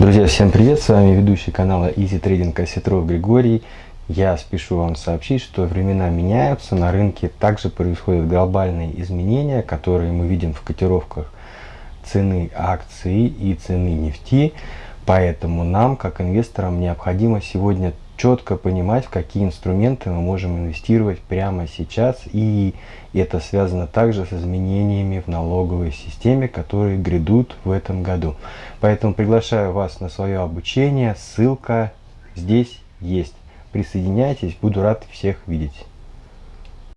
Друзья, всем привет! С вами ведущий канала Easy Trading Осетров Григорий. Я спешу вам сообщить, что времена меняются, на рынке также происходят глобальные изменения, которые мы видим в котировках цены акций и цены нефти. Поэтому нам, как инвесторам, необходимо сегодня четко понимать, в какие инструменты мы можем инвестировать прямо сейчас. И это связано также с изменениями в налоговой системе, которые грядут в этом году. Поэтому приглашаю вас на свое обучение. Ссылка здесь есть. Присоединяйтесь, буду рад всех видеть.